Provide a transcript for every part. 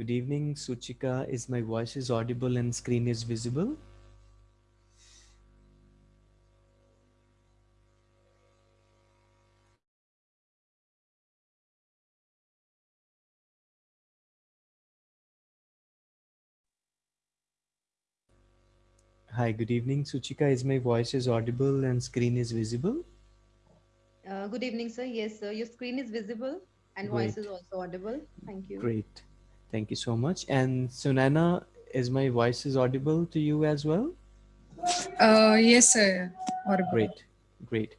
Good evening, Suchika. Is my voice is audible and screen is visible? Hi, good evening, Suchika. Is my voice is audible and screen is visible? Uh, good evening, sir. Yes, sir. Your screen is visible and voice is also audible. Thank you. great. Thank you so much. And Sunana, is my voice is audible to you as well? Uh, yes, sir. Audible. Great, great.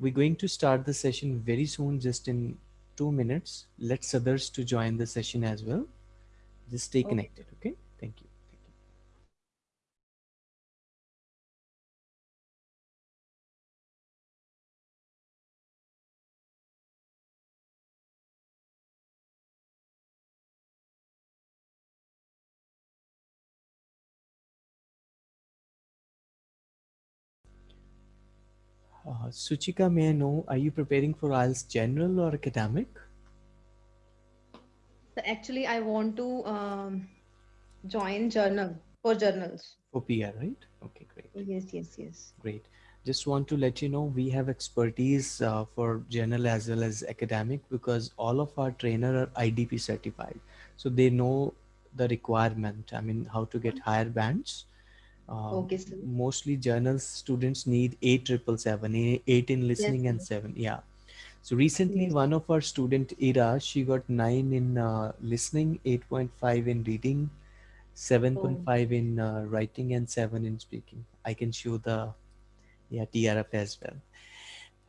We're going to start the session very soon, just in two minutes. Let's others to join the session as well. Just stay Okay. connected, okay? Uh, Suchika, may I know, are you preparing for IELTS general or academic? So actually, I want to um, join journal for journals. For PR, right? Okay, great. Yes, yes, yes. Great. Just want to let you know we have expertise uh, for general as well as academic because all of our trainer are IDP certified. So they know the requirement. I mean, how to get higher bands. Um, Okay, sir. mostly journal students need eight triple seven, eight in listening and seven. Yeah. So recently, Yes. one of our student Ira, she got nine in uh, listening, eight point five in reading, seven point Oh, five in uh, writing, and seven in speaking. I can show the yeah TRF as well.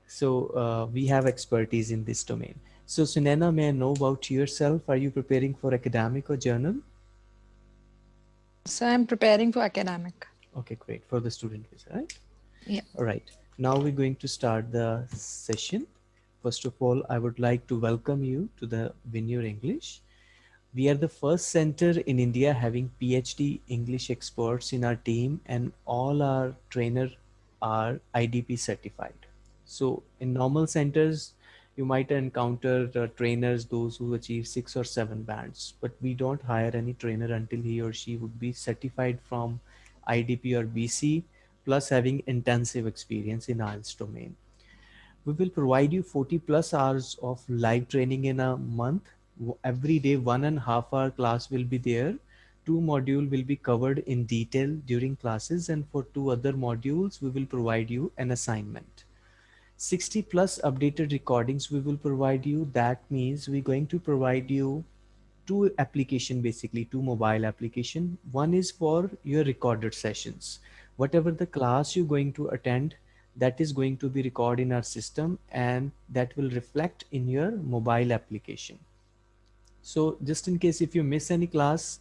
So uh, we have expertise in this domain. So Sunena, may I know about yourself? Are you preparing for academic or journal? So I'm preparing for academic. Okay, great. For the student visa, right? Yeah. All right. Now we're going to start the session. First of all, I would like to welcome you to the Win Your English. We are the first center in India having PhD English experts in our team and all our trainer are IDP certified. So in normal centers, you might encounter uh, trainers, those who achieve six or seven bands, but we don't hire any trainer until he or she would be certified from IDP or BC, plus having intensive experience in IELTS domain. We will provide you 40 plus hours of live training in a month. Every day, one and a half hour class will be there. Two module will be covered in detail during classes and for two other modules, we will provide you an assignment. 60 plus updated recordings we will provide you. That means we're going to provide you two application basically two mobile application. One is for your recorded sessions. Whatever the class you're going to attend that is going to be recorded in our system and that will reflect in your mobile application. So just in case if you miss any class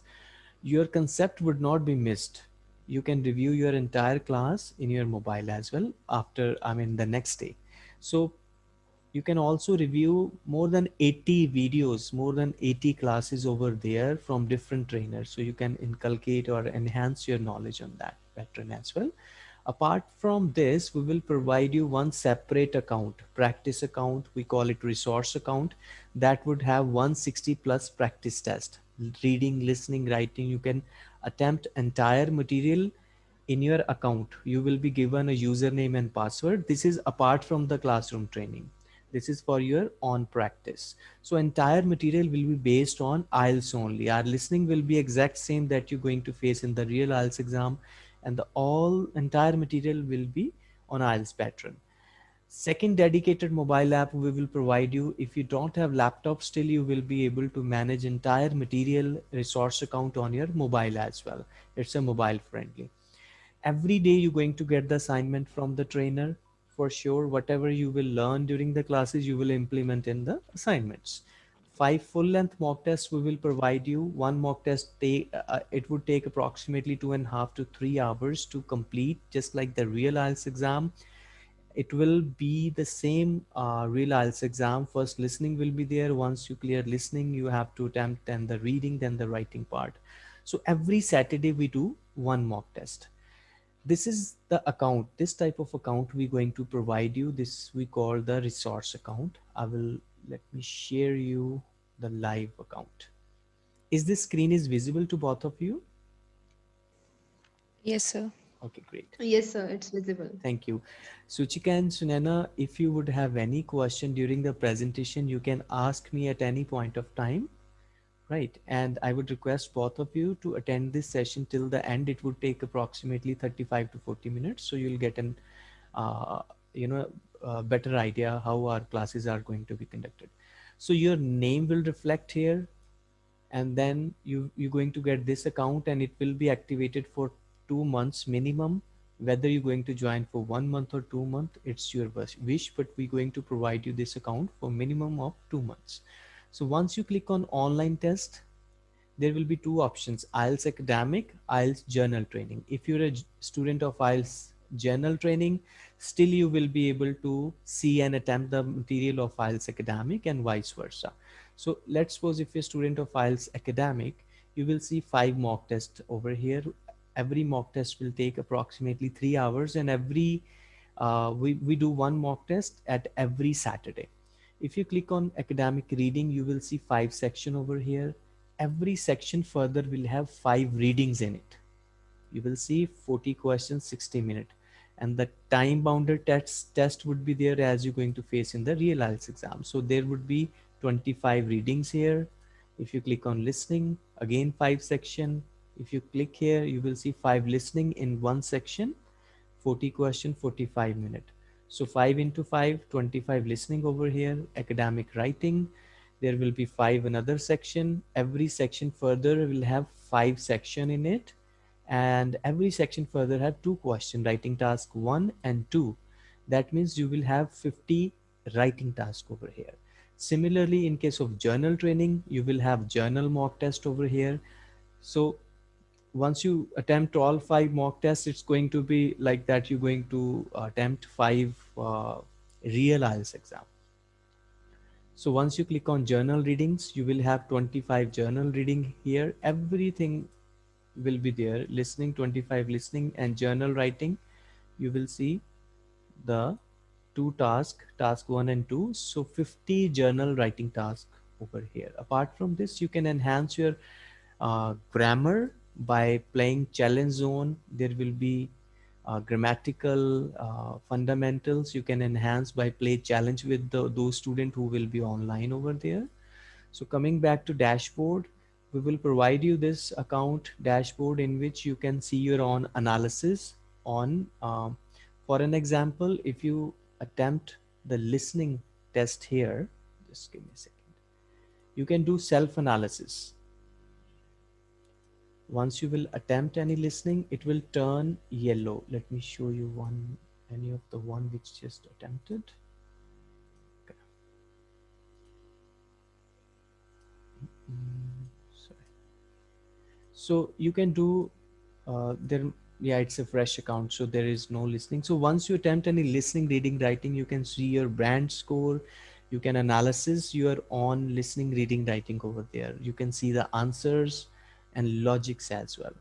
your concept would not be missed. You can review your entire class in your mobile as well after i mean the next day so you can also review more than 80 videos more than 80 classes over there from different trainers. So you can inculcate or enhance your knowledge on that pattern as well. Apart from this we will provide you one separate account practice account. We call it resource account. That would have 160 plus practice test. Reading listening writing you can attempt entire material in your account you will be given a username and password. This is apart from the classroom training. This is for your on practice. So entire material will be based on IELTS only. Our listening will be exact same that you're going to face in the real IELTS exam and the all entire material will be on IELTS pattern. Second dedicated mobile app we will provide you. If you don't have laptop still you will be able to manage entire material resource account on your mobile as well. It's a mobile friendly every day you're going to get the assignment from the trainer for sure whatever you will learn during the classes you will implement in the assignments five full length mock tests we will provide you one mock test take uh, it would take approximately two and a half to three hours to complete just like the real IELTS exam it will be the same uh, real IELTS exam. First listening will be there. Once you clear listening, you have to attempt then the reading, then the writing part. So every Saturday we do one mock test. This is the account, this type of account we're going to provide you. This we call the resource account. I will, let me share you the live account. is this screen is visible to both of you? Yes, sir. Okay, great. Yes, sir, it's visible. Thank you. Suchika and Sunana, if you would have any question during the presentation, you can ask me at any point of time. Right. And I would request both of you to attend this session till the end. It would take approximately 35 to 40 minutes. So you'll get an, uh, you know, a better idea how our classes are going to be conducted. So your name will reflect here and then you, you're going to get this account and it will be activated for two months minimum whether you're going to join for one month or two months it's your wish but we're going to provide you this account for minimum of two months so once you click on online test there will be two options IELTS academic IELTS general training. If you're a student of IELTS general training still you will be able to see and attempt the material of IELTS academic and vice versa. So let's suppose if you're a student of IELTS academic you will see five mock tests over here. Every mock test will take approximately three hours and every uh, we, we do one mock test at every Saturday. If you click on academic reading, you will see five section over here. Every section further will have five readings in it. You will see 40 questions, 60 minutes. And the time bounded test, test would be there as you're going to face in the real IELTS exam. So there would be 25 readings here. If you click on listening, again, five section, if you click here, you will see five listening in one section, 40 question, 45 minute. So 5 into 5, 25 listening over here, academic writing. There will be five another section. Every section further will have five section in it. And every section further have two question writing task one and two. That means you will have 50 writing task over here. Similarly, in case of journal training, you will have journal mock test over here. So once you attempt all five mock tests, it's going to be like that. You're going to attempt five uh, real IELTS exam. So once you click on journal readings, you will have 25 journal reading here. Everything will be there. Listening, 25 listening and journal writing. You will see the two task, task one and two. So 50 journal writing task over here. Apart from this, you can enhance your uh, grammar by playing challenge zone there will be uh, grammatical uh, fundamentals you can enhance by play challenge with the, those students who will be online over there. So coming back to dashboard we will provide you this account dashboard in which you can see your own analysis on um, for an example if you attempt the listening test here just give me a second. You can do self-analysis once you will attempt any listening it will turn yellow let me show you one any of the one which just attempted okay. Mm, sorry. so you can do uh, there yeah it's a fresh account so there is no listening so once you attempt any listening reading writing you can see your brand score you can analysis your on listening reading writing over there you can see the answers and logics as well.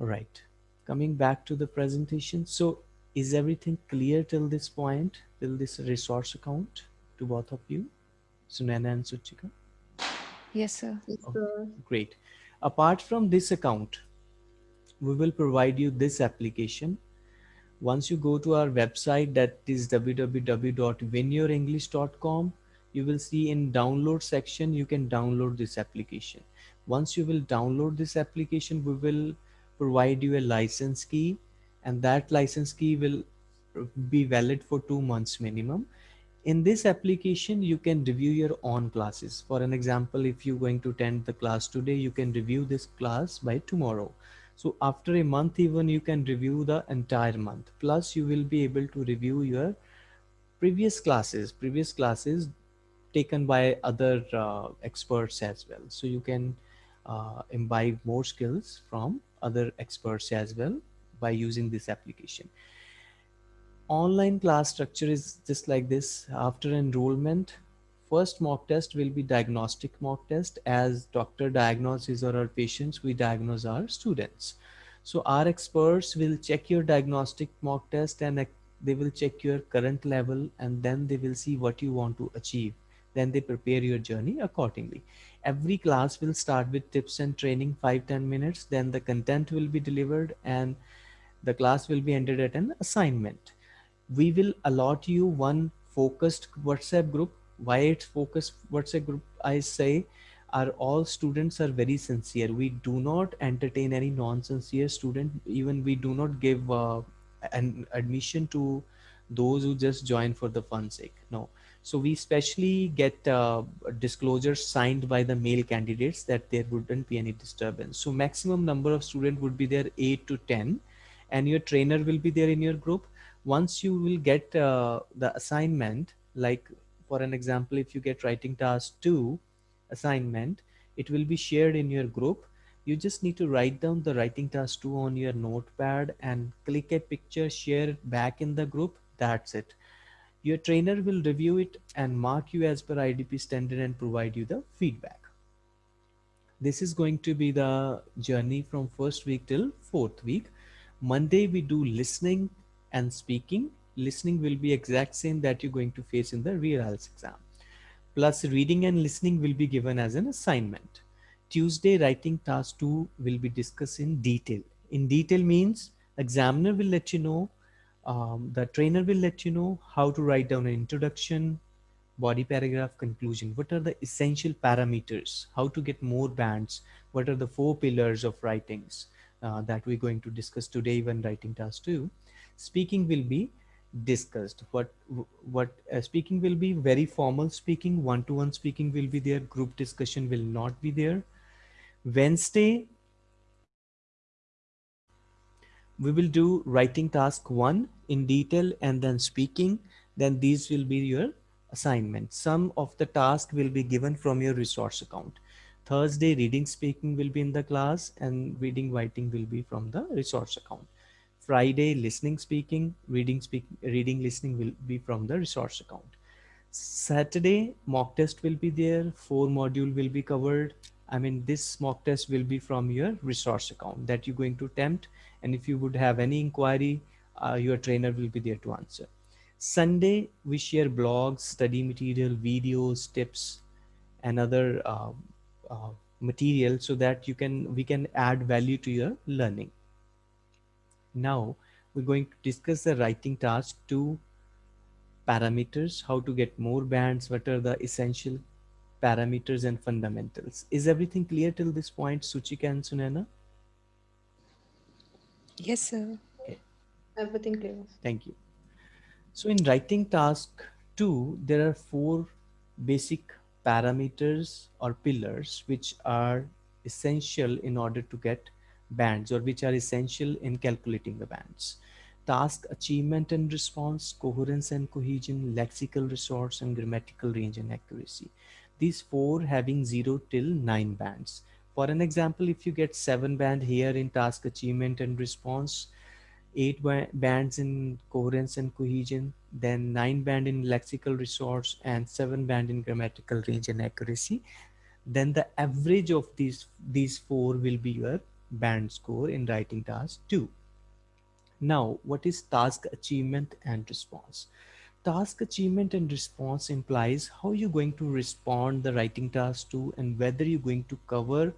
All right, coming back to the presentation. So is everything clear till this point, till this resource account to both of you, Sunana and Suchika? Yes, sir. Yes, Oh. Great. Apart from this account, we will provide you this application. Once you go to our website that is www.winyourenglish.com, you will see in download section, you can download this application once you will download this application, we will provide you a license key and that license key will be valid for two months minimum. In this application, you can review your own classes. For an example, if you're going to attend the class today, you can review this class by tomorrow. So after a month, even you can review the entire month. Plus you will be able to review your previous classes, previous classes taken by other uh, experts as well. So you can uh, imbibe more skills from other experts as well by using this application. Online class structure is just like this. After enrollment, first mock test will be diagnostic mock test as doctor diagnoses or our patients, we diagnose our students. So our experts will check your diagnostic mock test and they will check your current level and then they will see what you want to achieve then they prepare your journey accordingly. Every class will start with tips and training 5 10 minutes then the content will be delivered and the class will be ended at an assignment. We will allot you one focused whatsapp group. Why it's focused whatsapp group? I say are all students are very sincere. We do not entertain any non-sincere student. Even we do not give uh, an admission to those who just join for the fun sake. No so we specially get uh, disclosures signed by the male candidates that there wouldn't be any disturbance. So maximum number of students would be there 8 to 10 and your trainer will be there in your group. Once you will get uh, the assignment like for an example if you get writing task 2 assignment it will be shared in your group. You just need to write down the writing task 2 on your notepad and click a picture share it back in the group. That's it your trainer will review it and mark you as per idp standard and provide you the feedback. This is going to be the journey from first week till fourth week. Monday we do listening and speaking. Listening will be exact same that you're going to face in the real IELTS exam. Plus reading and listening will be given as an assignment. Tuesday writing task 2 will be discussed in detail. In detail means examiner will let you know um, the trainer will let you know how to write down an introduction body paragraph conclusion. What are the essential parameters? How to get more bands? What are the four pillars of writings uh, that we're going to discuss today when writing task 2 speaking will be discussed. What what uh, speaking will be very formal speaking. One to one speaking will be there. Group discussion will not be there. Wednesday we will do writing task one in detail and then speaking then these will be your assignment some of the task will be given from your resource account thursday reading speaking will be in the class and reading writing will be from the resource account Friday, listening, speaking, reading, speak, reading, listening will be from the resource account. Saturday, mock test will be there. Four module will be covered. I mean, this mock test will be from your resource account that you're going to attempt. And if you would have any inquiry, uh, your trainer will be there to answer. Sunday, we share blogs, study material, videos, tips, and other uh, uh, material so that you can we can add value to your learning. Now we're going to discuss the writing task two parameters, how to get more bands, what are the essential parameters and fundamentals. Is everything clear till this point, Suchika and Sunana? Yes, sir. Okay. Everything clear. Thank you. So in writing task two, there are four basic parameters or pillars which are essential in order to get bands or which are essential in calculating the bands. Task achievement and response, coherence and cohesion, lexical resource and grammatical range and accuracy. These four having 0 till 9 bands. For an example, if you get 7 band here in task achievement and response, 8 bands in coherence and cohesion, then 9 band in lexical resource and 7 band in grammatical range and accuracy, then the average of these, these four will be your band score in writing task 2. Now, what is task achievement and response? Task achievement and response implies how you're going to respond the writing task 2 and whether you're going to cover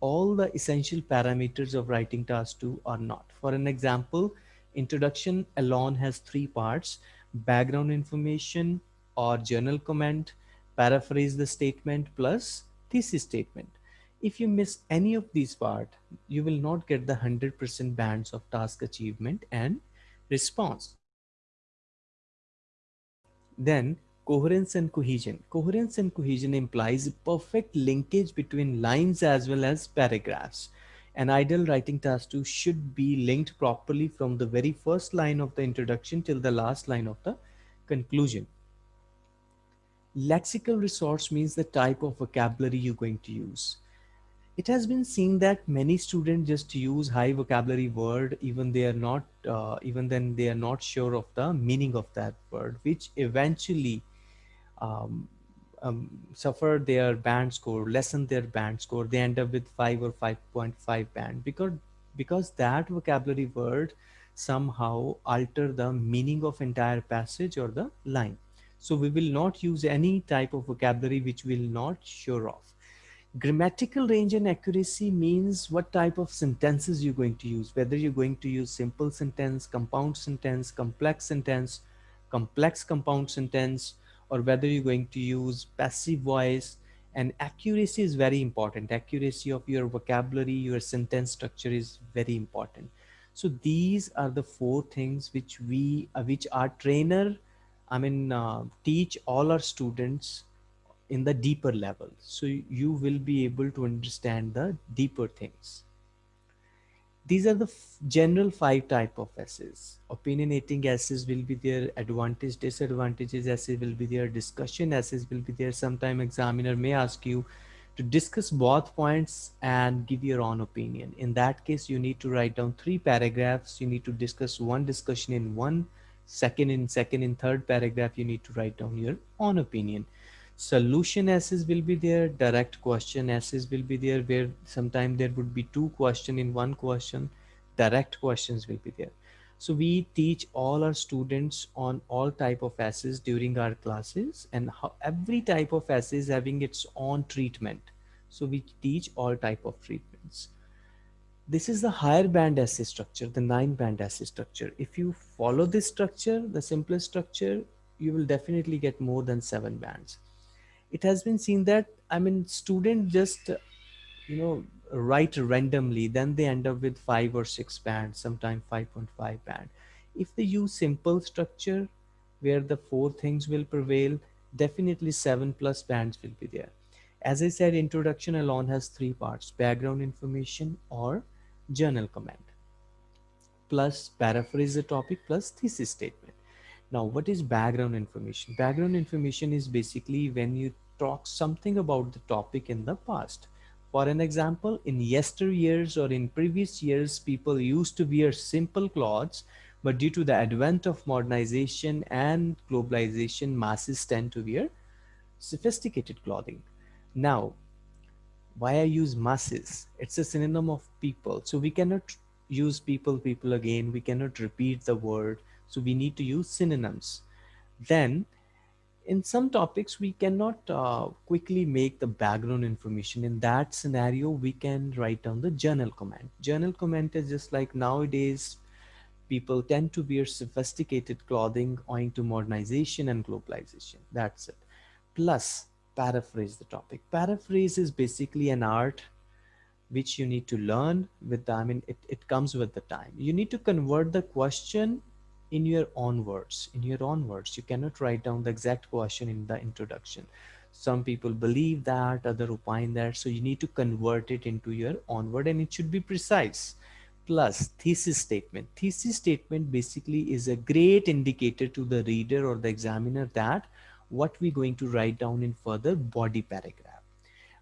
all the essential parameters of writing task 2 or not. For an example, introduction alone has three parts, background information or journal comment, paraphrase the statement plus thesis statement. If you miss any of these part, you will not get the 100% bands of task achievement and response. Then coherence and cohesion. Coherence and cohesion implies perfect linkage between lines as well as paragraphs. An ideal writing task 2 should be linked properly from the very first line of the introduction till the last line of the conclusion. Lexical resource means the type of vocabulary you're going to use it has been seen that many students just use high vocabulary word even they are not uh, even then they are not sure of the meaning of that word which eventually um, um, suffer their band score lessen their band score they end up with 5 or 5.5 band. Because because that vocabulary word somehow alter the meaning of entire passage or the line. So we will not use any type of vocabulary which will not sure off. Grammatical range and accuracy means what type of sentences you're going to use, whether you're going to use simple sentence, compound sentence, complex sentence, complex compound sentence, or whether you're going to use passive voice. And accuracy is very important. Accuracy of your vocabulary, your sentence structure is very important. So these are the four things which we, uh, which our trainer, I mean, uh, teach all our students in the deeper level. So you will be able to understand the deeper things. These are the general five type of essays. Opinionating essays will be there, advantage, disadvantages essays will be there, discussion essays will be there. Sometime examiner may ask you to discuss both points and give your own opinion. In that case, you need to write down three paragraphs. You need to discuss one discussion in one, second in second in third paragraph, you need to write down your own opinion solution essays will be there direct question essays will be there where sometimes there would be two question in one question direct questions will be there. So we teach all our students on all type of essays during our classes and how every type of essay is having its own treatment. So we teach all type of treatments. This is the higher band essay structure the nine band essay structure. If you follow this structure the simplest structure you will definitely get more than seven bands it has been seen that i mean students just you know write randomly then they end up with five or six bands sometimes 5.5 band. If they use simple structure where the four things will prevail definitely seven plus bands will be there. As i said introduction alone has three parts background information or journal comment plus paraphrase the topic plus thesis statement now, what is background information? Background information is basically when you talk something about the topic in the past. For an example, in yesteryears or in previous years, people used to wear simple clothes, but due to the advent of modernization and globalization, masses tend to wear sophisticated clothing. Now, why I use masses? It's a synonym of people. So we cannot use people, people again. We cannot repeat the word so we need to use synonyms. Then in some topics, we cannot uh, quickly make the background information. In that scenario, we can write down the journal comment. Journal comment is just like nowadays, people tend to wear sophisticated clothing owing to modernization and globalization. That's it. Plus, paraphrase the topic. Paraphrase is basically an art which you need to learn with I mean, it, it comes with the time. You need to convert the question in your own words in your own words you cannot write down the exact question in the introduction. Some people believe that other opine that so you need to convert it into your own word and it should be precise. Plus thesis statement. Thesis statement basically is a great indicator to the reader or the examiner that what we're going to write down in further body paragraph.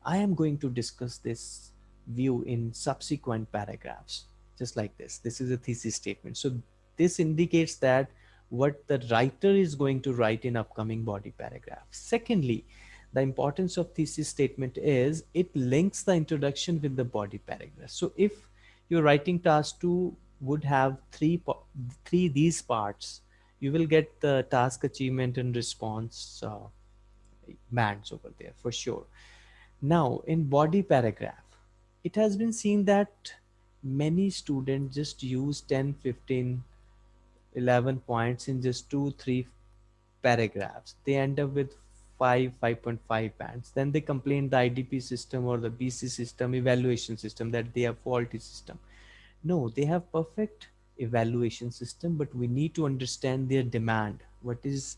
I am going to discuss this view in subsequent paragraphs just like this. This is a thesis statement. So this indicates that what the writer is going to write in upcoming body paragraph. Secondly, the importance of thesis statement is it links the introduction with the body paragraph. So if your writing task two would have three, three these parts, you will get the task achievement and response uh, bands over there for sure. Now in body paragraph, it has been seen that many students just use 10, 15 11 points in just two, three paragraphs. They end up with 5, 5.5 bands. Then they complain the IDP system or the BC system, evaluation system that they have faulty system. No, they have perfect evaluation system, but we need to understand their demand. What is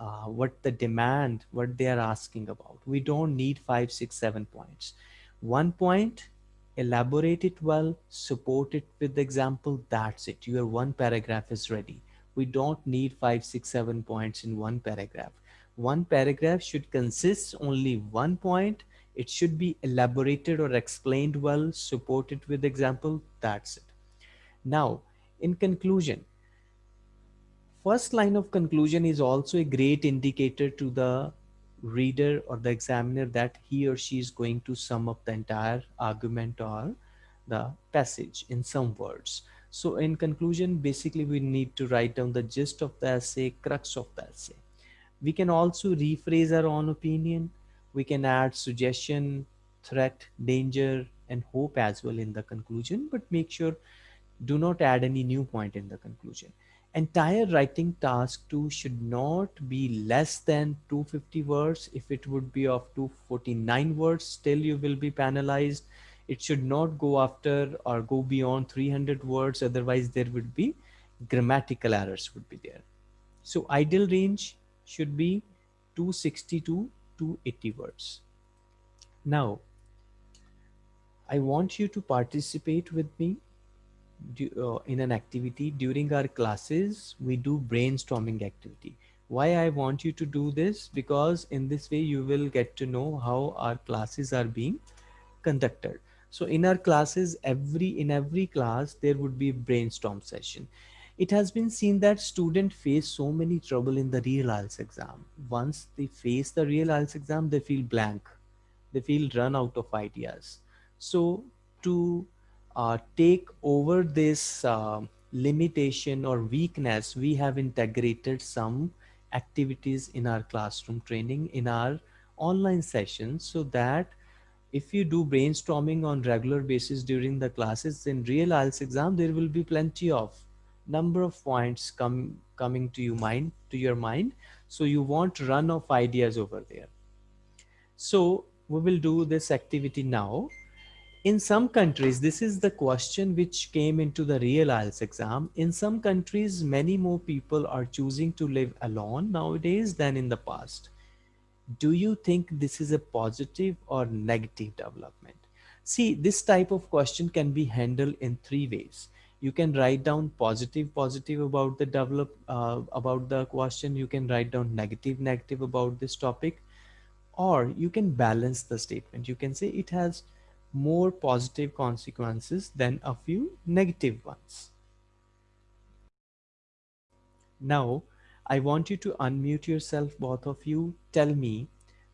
uh, what the demand, what they are asking about. We don't need five, six, seven points. One point elaborate it well, support it with the example, that's it. Your one paragraph is ready. We don't need five, six, seven points in one paragraph. One paragraph should consist only one point. It should be elaborated or explained well, supported with example, that's it. Now, in conclusion, first line of conclusion is also a great indicator to the reader or the examiner that he or she is going to sum up the entire argument or the passage in some words. So in conclusion, basically we need to write down the gist of the essay, crux of the essay. We can also rephrase our own opinion. We can add suggestion, threat, danger, and hope as well in the conclusion, but make sure do not add any new point in the conclusion. Entire writing task 2 should not be less than 250 words. If it would be of 249 words, still you will be penalized. It should not go after or go beyond 300 words. Otherwise there would be grammatical errors would be there. So ideal range should be 260 to 280 words. Now, I want you to participate with me uh, in an activity during our classes we do brainstorming activity. Why i want you to do this? Because in this way you will get to know how our classes are being conducted. So in our classes every in every class there would be brainstorm session. It has been seen that students face so many trouble in the real IELTS exam. Once they face the real IELTS exam they feel blank. They feel run out of ideas. So to uh, take over this uh, limitation or weakness, we have integrated some activities in our classroom training in our online sessions so that if you do brainstorming on regular basis during the classes in real IELTS exam, there will be plenty of number of points come coming to your mind to your mind. So you won't run of ideas over there. So we will do this activity now in some countries, this is the question which came into the real IELTS exam. In some countries, many more people are choosing to live alone nowadays than in the past. Do you think this is a positive or negative development? See, this type of question can be handled in three ways. You can write down positive, positive about the develop, uh, about the question. You can write down negative, negative about this topic, or you can balance the statement. You can say it has more positive consequences than a few negative ones. Now, I want you to unmute yourself, both of you. Tell me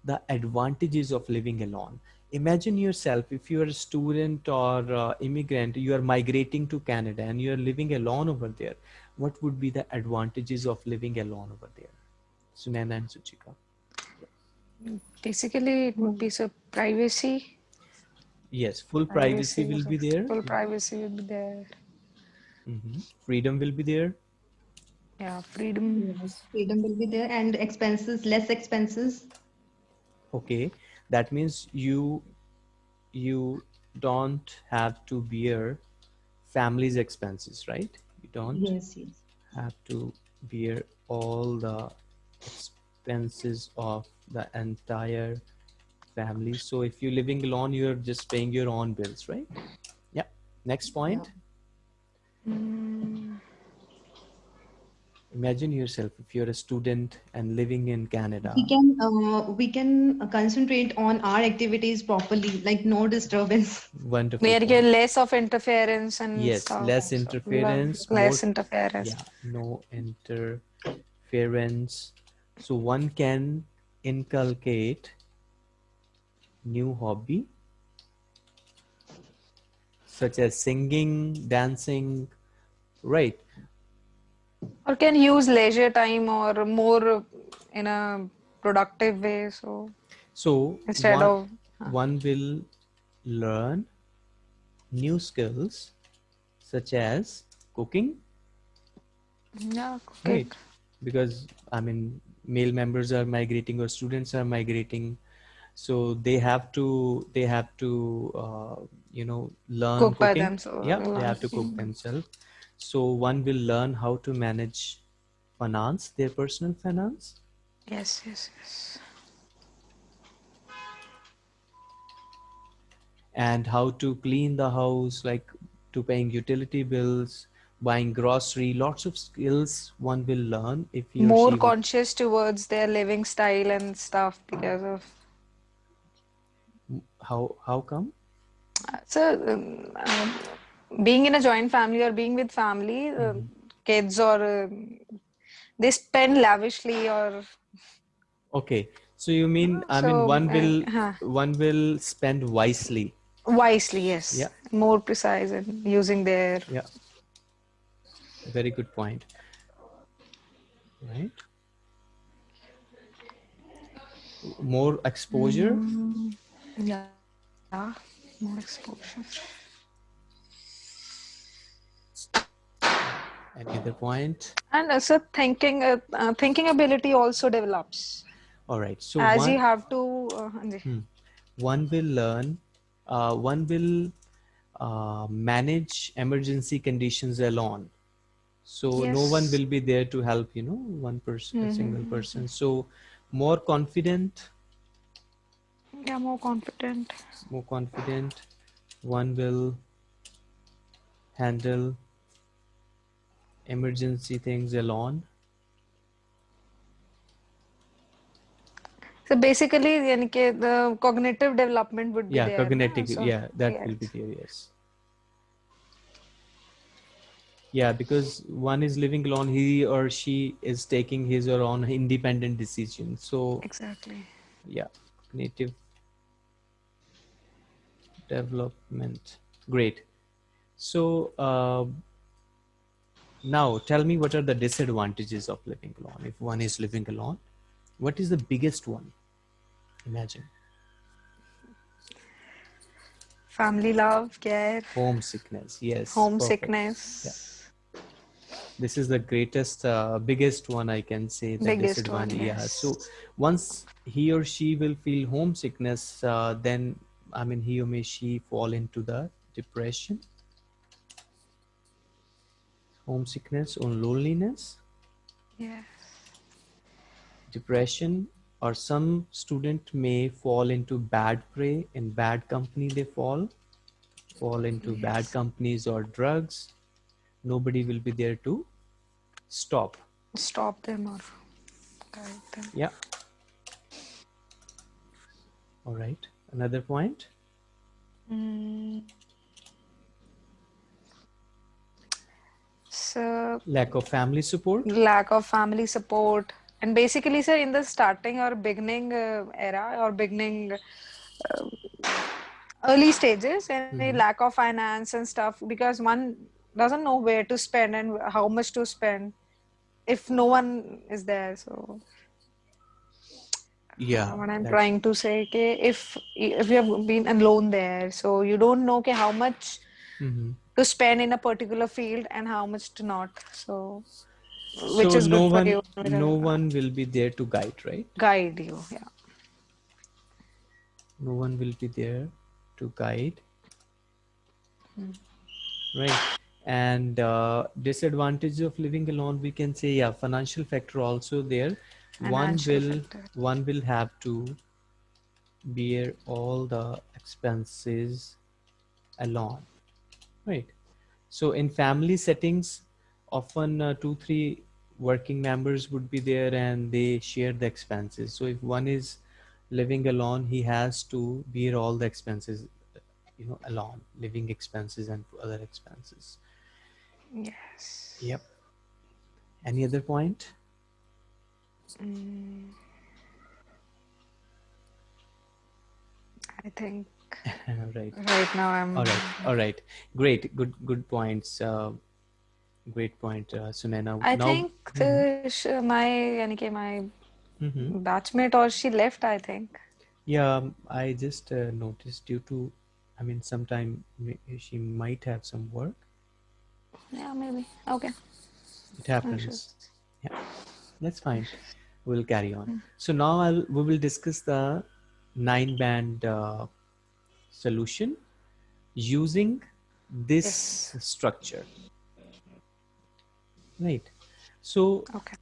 the advantages of living alone. Imagine yourself, if you're a student or uh, immigrant, you are migrating to Canada and you're living alone over there. What would be the advantages of living alone over there? Sunana and Suchika. Basically, it would be so privacy Yes, full privacy, privacy will be there. Full privacy will be there. Mm -hmm. Freedom will be there. Yeah, freedom. Yes, freedom will be there and expenses, less expenses. Okay, that means you you don't have to bear family's expenses, right? You don't yes, yes. have to bear all the expenses of the entire family. So if you're living alone, you're just paying your own bills, right? Yeah. Next point. Yeah. Mm. Imagine yourself if you're a student and living in Canada. We can uh, we can concentrate on our activities properly, like no disturbance. Wonderful. We get less of interference and yes, stuff. less interference. Less more, interference. Yeah, no interference. So one can inculcate new hobby such as singing, dancing, right? Or can use leisure time or more in a productive way. So, so instead one, of one will learn new skills such as cooking. Yeah, cooking. Right. Because I mean, male members are migrating or students are migrating so they have to they have to uh, you know learn cook cooking. by themselves yeah they have to cook themselves. So one will learn how to manage finance their personal finance. Yes yes yes. And how to clean the house like to paying utility bills buying grocery lots of skills one will learn if you more conscious towards their living style and stuff because of how how come? So, um, uh, being in a joint family or being with family, mm -hmm. kids or uh, they spend lavishly or. Okay, so you mean I so, mean one will uh, one will spend wisely. Wisely, yes. Yeah. More precise and using their. Yeah. Very good point. Right. more exposure Mm, yeah. Yeah, more exposure. any other point? And uh, so thinking, uh, uh, thinking ability also develops. All right. So as one, you have to. Uh, Hmm. one will learn uh, one will uh, manage emergency conditions alone. So no one will be there to help you know one person a single person. so more confident Yeah, more confident. more confident one will handle emergency things alone So basically, the cognitive development would be yeah there. cognitive So, yeah that will be yes. there yes yeah because one is living alone he or she is taking his or own independent decision so Exactly. yeah cognitive development. Great. So uh, now tell me what are the disadvantages of living alone? If one is living alone what is the biggest one? Imagine. Family love, care, homesickness. Yes homesickness. this is the greatest uh, biggest one i can say the Biggest one, disadvantage yeah so once he or she will feel homesickness uh, then i mean he or may she fall into the depression homesickness or loneliness? Yes. depression or some student may fall into bad prey in bad company they fall fall into bad companies or drugs. Nobody will be there to stop. Stop them or guide them. yeah. All right another point Mm. So lack of family support lack of family support and basically sir in the starting or beginning uh, era or beginning uh, early stages and the Mhm. lack of finance and stuff because one doesn't know where to spend and how much to spend if no one is there so yeah what i'm trying to say okay, if if you have been alone there so you don't know okay, how much Mhm. to spend in a particular field and how much to not. So which so is no good for one you. no one will be there to guide right? Guide you yeah. No one will be there to guide. Hmm. right. And uh, disadvantage of living alone we can say yeah financial factor also there one will factor. one will have to bear all the expenses alone. Right. So in family settings often uh, two three working members would be there and they share the expenses. So if one is living alone he has to bear all the expenses you know alone living expenses and other expenses. Yes. Yep. Any other point Mm. I think right. right now I'm all right. All right. Great. Good good points uh, great point uh, sunena. I now think the, sh- my yani my Mhm. batchmate or she left I think. Yeah um, i just uh, noticed due to i mean sometime she might have some work. Yeah maybe. Okay. It happens. Yeah. That's fine we'll carry on. So now I'll, we will discuss the nine band uh, solution using this structure. Right. So okay.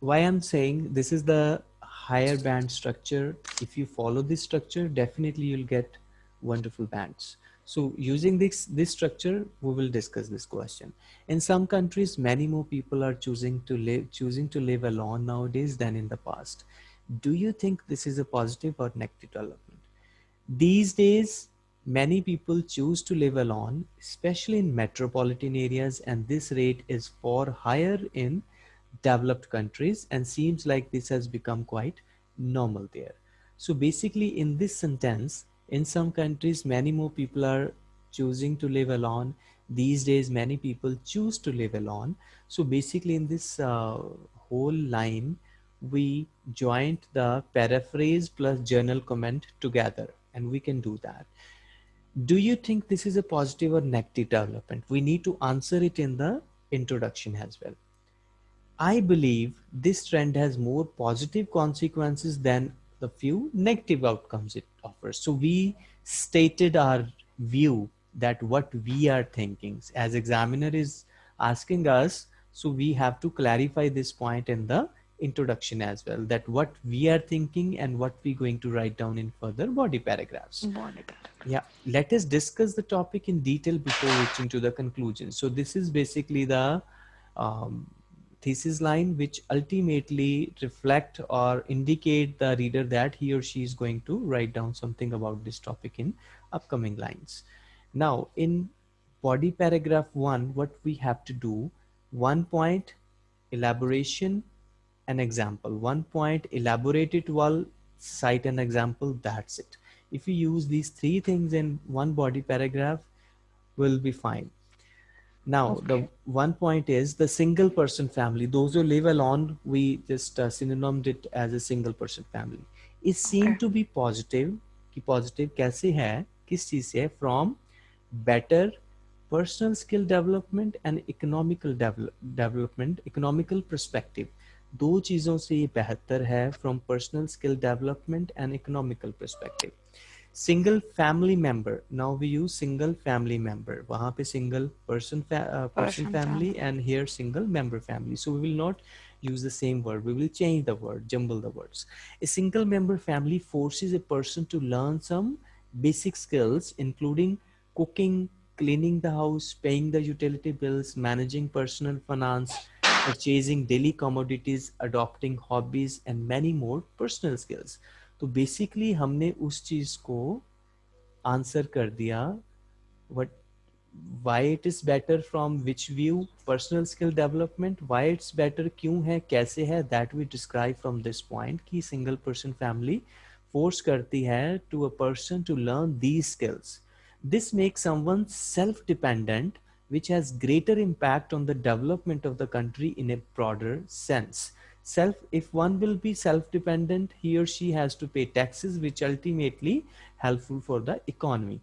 why i'm saying this is the higher band structure. If you follow this structure definitely you'll get wonderful bands so using this this structure we will discuss this question. In some countries many more people are choosing to live choosing to live alone nowadays than in the past. Do you think this is a positive or negative development? These days many people choose to live alone especially in metropolitan areas and this rate is far higher in developed countries and seems like this has become quite normal there. So basically in this sentence, in some countries, many more people are choosing to live alone. These days, many people choose to live alone. So basically in this uh, whole line, we joined the paraphrase plus journal comment together and we can do that do you think this is a positive or negative development we need to answer it in the introduction as well i believe this trend has more positive consequences than the few negative outcomes it offers so we stated our view that what we are thinking. As examiner is asking us so we have to clarify this point in the introduction as well that what we are thinking and what we're going to write down in further body paragraphs. Body paragraph. yeah let us discuss the topic in detail before reaching to the conclusion. So this is basically the um, thesis line which ultimately reflect or indicate the reader that he or she is going to write down something about this topic in upcoming lines. Now in body paragraph one what we have to do one point elaboration an example. One point elaborate it well cite an example that's it. If you use these three things in one body paragraph will be fine now the Okay. one point is the single person family those who live alone we just uh, synonymed it as a single person family it seemed Okay. to be positive कि positive कैसे है किस चीज से from better personal skill development and economical develop, development economical perspective दो चीजों से ये बेहतर है from personal skill development and economical perspective single family member now we use single family member वहाँ पे single person fa uh, person Person family and here single member family so we will not use the same word we will change the word jumble the words a single member family forces a person to learn some basic skills including cooking cleaning the house paying the utility bills managing personal finance purchasing daily commodities adopting hobbies and many more personal skills तो basically हमने उस चीज़ को answer कर दिया what why it is better from which view personal skill development why it's better क्यों है, कैसे है? That we describe from this point कि सिंगल पर्सन फैमिली फोर्स करती है to a person to learn these skills this make someone self dependent which has greater impact on the development of the country in a broader sense self if one will be self dependent he or she has to pay taxes which ultimately helpful for the economy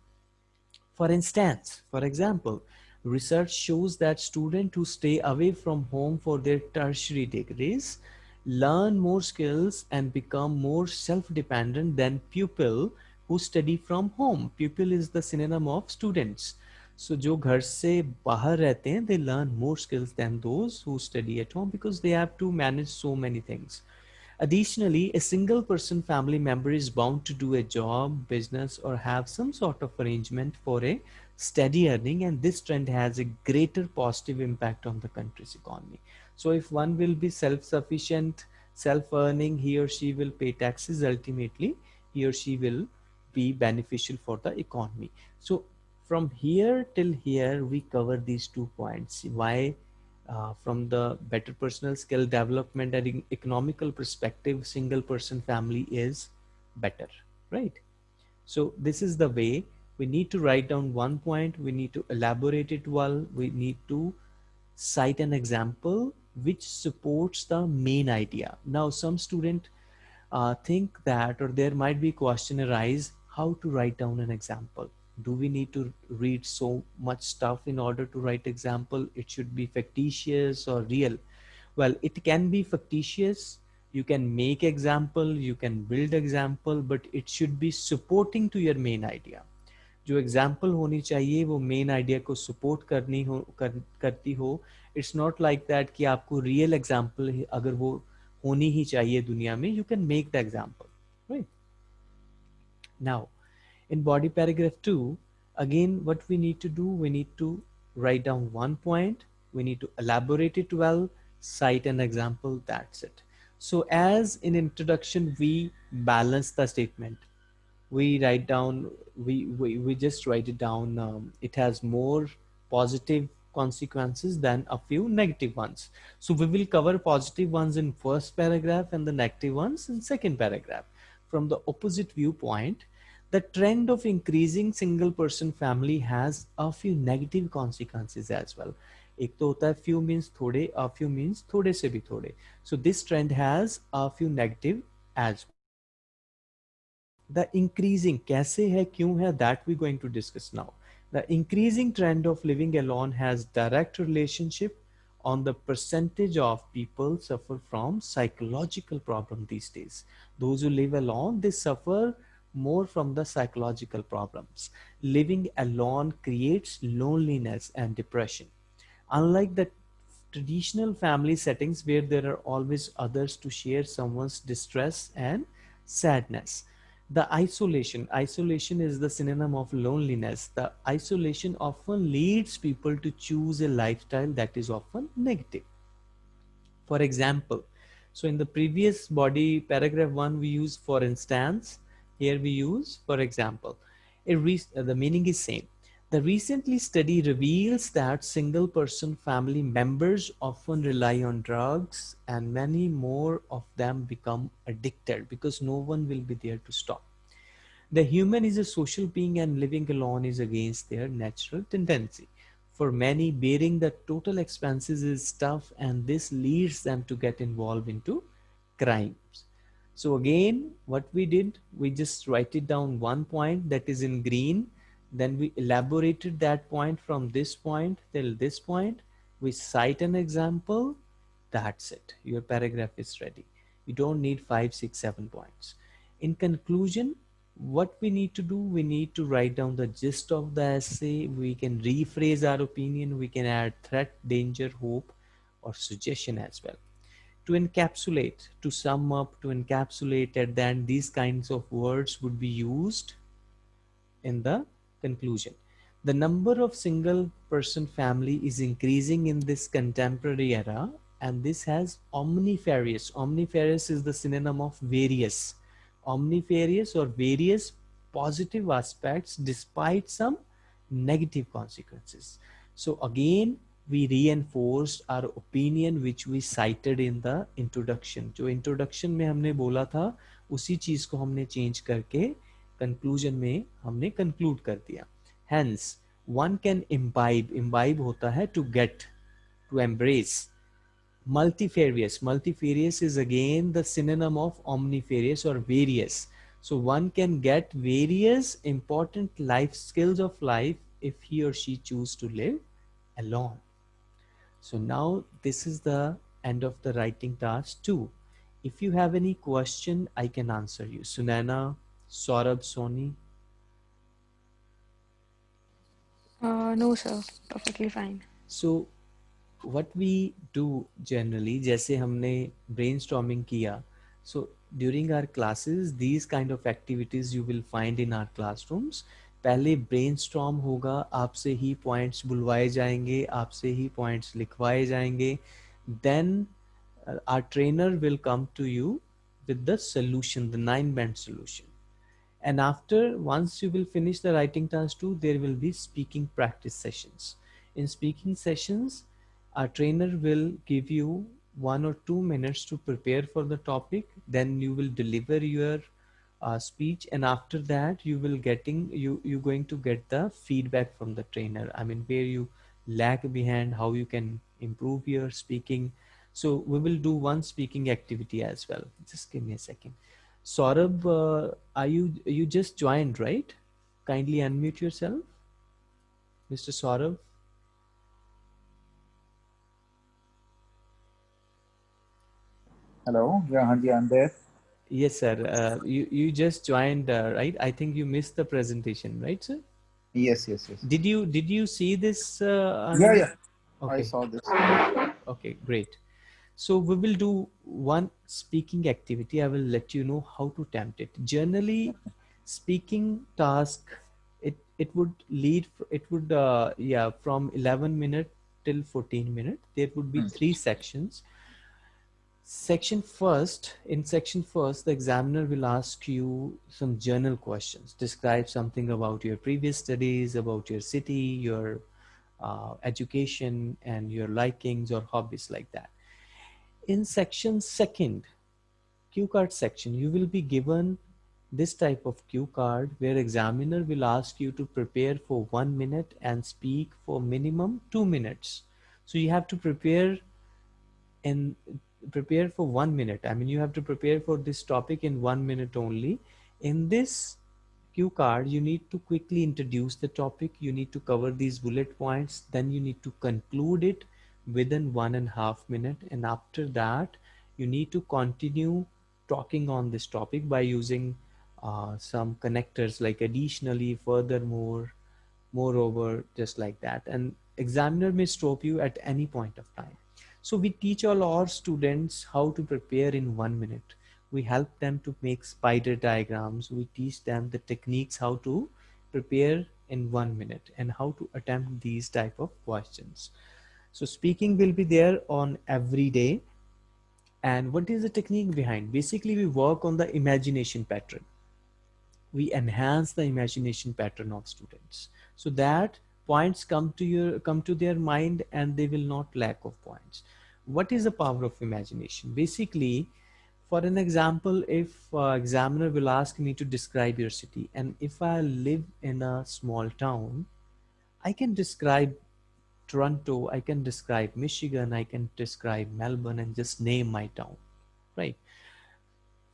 for instance, for example, research shows that students who stay away from home for their tertiary degrees learn more skills and become more self-dependent than pupil who study from home. Pupil is the synonym of students. So जो घर से बाहर रहते हैं they learn more skills than those who study at home because they have to manage so many things. Additionally, a single person family member is bound to do a job, business, or have some sort of arrangement for a steady earning, and this trend has a greater positive impact on the country's economy. So, if one will be self sufficient, self earning, he or she will pay taxes ultimately, he or she will be beneficial for the economy. So, from here till here, we cover these two points. Why uh, from the better personal skill development and economical perspective single person family is better right? So this is the way. We need to write down one point. We need to elaborate it well. We need to cite an example which supports the main idea. Now some student uh, think that or there might be question arise how to write down an example do we need to read so much stuff in order to write example it should be fictitious or real well it can be fictitious you can make example you can build example but it should be supporting to your main idea जो example होनी चाहिए वो main idea को support करनी हो कर, करती हो इट्स नॉट लाइक दैट कि आपको रियल एग्ज़ाम्पल अगर वो होनी ही चाहिए दुनिया में you can make the example right now in body paragraph 2 again what we need to do we need to write down one point we need to elaborate it well cite an example that's it. So as in introduction we balance the statement. We write down we we, we just write it down um, it has more positive consequences than a few negative ones. So we will cover positive ones in first paragraph and the negative ones in second paragraph. From the opposite viewpoint the trend of increasing single person family has a few negative consequences as well एक तो होता है few means थोड़े a few means थोड़े से भी थोड़े so this trend has a few negative as the increasing कैसे है क्यों है that we going to discuss now the increasing trend of living alone has direct relationship on the percentage of people suffer from psychological problem these days those who live alone they suffer more from the psychological problems. Living alone creates loneliness and depression. Unlike the traditional family settings where there are always others to share someone's distress and sadness. The isolation, isolation is the synonym of loneliness. The isolation often leads people to choose a lifestyle that is often negative. For example, so in the previous body paragraph one, we use for instance, here we use, for example, uh, the meaning is same. The recently study reveals that single person family members often rely on drugs and many more of them become addicted because no one will be there to stop. The human is a social being and living alone is against their natural tendency. For many, bearing the total expenses is tough and this leads them to get involved into crimes. So again, what we did, we just write it down one point that is in green. Then we elaborated that point from this point till this point. We cite an example. That's it. Your paragraph is ready. You don't need five, six, seven points. In conclusion, what we need to do, we need to write down the gist of the essay. We can rephrase our opinion. We can add threat, danger, hope, or suggestion as well to encapsulate, to sum up, to encapsulate, and then these kinds of words would be used in the conclusion. The number of single person family is increasing in this contemporary era and this has omnifarious. Omnifarious is the synonym of various. Omnifarious or various positive aspects despite some negative consequences. So again, we reinforced our opinion which we cited in the introduction जो introduction में हमने बोला था उसी चीज़ को हमने change करके conclusion में हमने conclude कर दिया hence one can imbibe imbibe होता है to get to embrace multifarious multifarious is again the synonym of omnifarious or various so one can get various important life skills of life if he or she choose to live alone so now this is the end of the writing task two. If you have any question, I can answer you. Sunana, Saurabh, Sony. Uh, no, sir. Perfectly fine. So what we do generally, जैसे हमने brainstorming किया, so during our classes, these kind of activities you will find in our classrooms. पहले brain होगा, आपसे ही points बुलवाए जाएँगे, आपसे ही points लिखवाए जाएँगे। Then our trainer will come to you with the solution the nine band solution and after once you will finish the writing task too there will be speaking practice sessions in speaking sessions our trainer will give you one or two minutes to prepare for the topic. Then you will deliver your uh, speech and after that you will getting you you going to get the feedback from the trainer. I mean where you lag behind how you can improve your speaking. So we will do one speaking activity as well. Just give me a second. Saurabh, uh, are you you just joined right? Kindly unmute yourself mr Saurabh. Hello. Yeah i'm there Yes, sir. Uh, you, you just joined, uh, right? I think you missed the presentation, right, sir? Yes, yes, yes. Did you did you see this? Uh, yeah, yeah. Okay. I saw this. Okay, great. So we will do one speaking activity. I will let you know how to attempt it. Generally, speaking task, it it would lead. It would uh, yeah from 11 minute till 14 minute. There would be hmm. three sections Section first, in section first, the examiner will ask you some journal questions. Describe something about your previous studies, about your city, your uh, education, and your likings or hobbies like that. In section second, cue card section, you will be given this type of cue card where examiner will ask you to prepare for one minute and speak for minimum two minutes. So you have to prepare and prepare for one minute. I mean, you have to prepare for this topic in one minute only. In this cue card, you need to quickly introduce the topic. You need to cover these bullet points. Then you need to conclude it within one and a half minute. And after that, you need to continue talking on this topic by using uh, some connectors like additionally, furthermore, moreover, just like that. And examiner may stop you at any point of time. So we teach all our students how to prepare in one minute. We help them to make spider diagrams. We teach them the techniques how to prepare in one minute and how to attempt these type of questions. So speaking will be there on every day. And what is the technique behind? Basically, we work on the imagination pattern. We enhance the imagination pattern of students so that points come to your come to their mind and they will not lack of points what is the power of imagination? Basically for an example if uh, examiner will ask me to describe your city and if i live in a small town i can describe toronto i can describe michigan i can describe melbourne and just name my town right?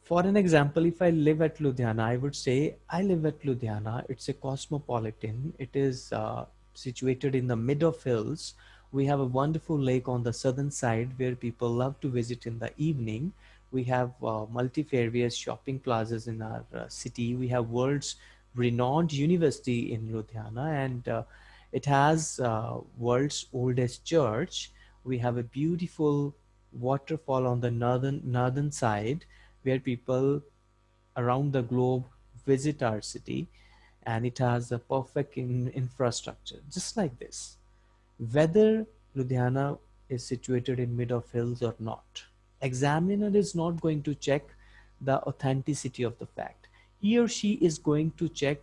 For an example if i live at ludhiana i would say i live at ludhiana. It's a cosmopolitan. It is uh, situated in the mid of hills we have a wonderful lake on the southern side where people love to visit in the evening. We have uh, multifarious shopping plazas in our uh, city. We have world's renowned university in Ludhiana and uh, it has uh, world's oldest church. We have a beautiful waterfall on the northern northern side where people around the globe visit our city and it has a perfect in infrastructure just like this whether Ludhiana is situated in mid of hills or not. Examiner is not going to check the authenticity of the fact. He or she is going to check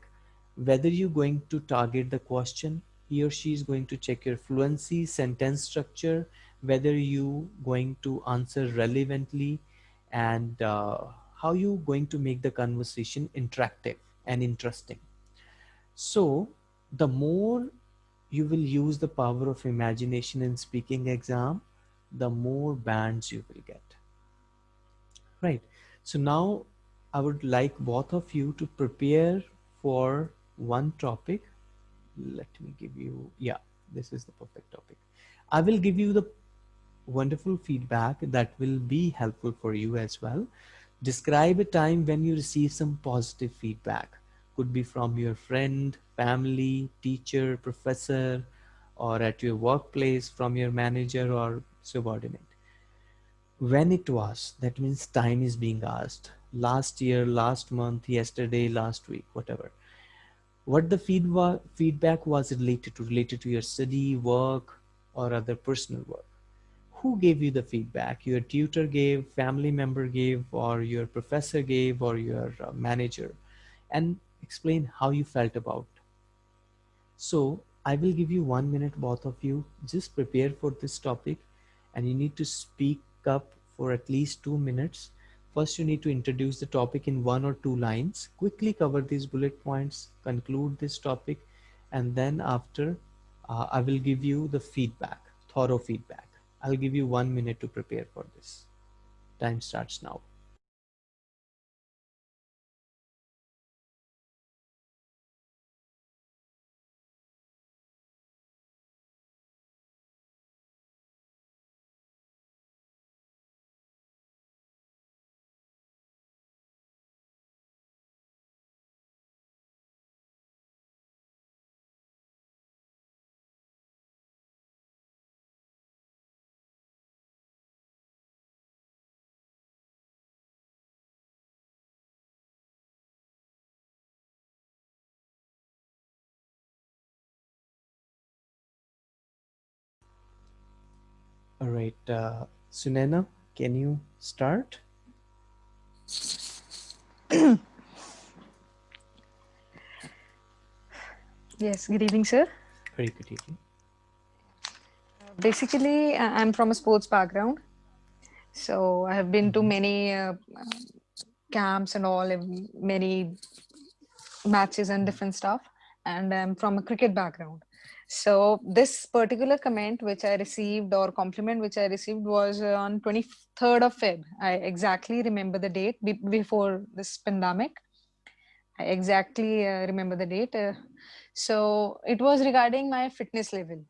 whether you're going to target the question. He or she is going to check your fluency, sentence structure, whether you going to answer relevantly and uh, how you going to make the conversation interactive and interesting. So the more you will use the power of imagination in speaking exam, the more bands you will get. Right. So now I would like both of you to prepare for one topic. Let me give you, yeah, this is the perfect topic. I will give you the wonderful feedback that will be helpful for you as well. Describe a time when you receive some positive feedback could be from your friend, family, teacher, professor, or at your workplace from your manager or subordinate. When it was, that means time is being asked. Last year, last month, yesterday, last week, whatever. What the feedback feedback was related to, related to your study, work, or other personal work. Who gave you the feedback? Your tutor gave, family member gave, or your professor gave, or your uh, manager. And explain how you felt about. So I will give you one minute, both of you, just prepare for this topic and you need to speak up for at least two minutes. First, you need to introduce the topic in one or two lines, quickly cover these bullet points, conclude this topic, and then after uh, I will give you the feedback, thorough feedback. I'll give you one minute to prepare for this. Time starts now. All right, uh, Sunena, can you start? yes, good evening, sir. Very good evening. Basically, I'm from a sports background. So I have been to mm-hmm. many uh, camps and all, many matches and different stuff. and I'm from a cricket background. So this particular comment which I received or compliment which I received was on 23rd of Feb. I exactly remember the date be- before this pandemic. I exactly uh, remember the date. Uh, so it was regarding my fitness level.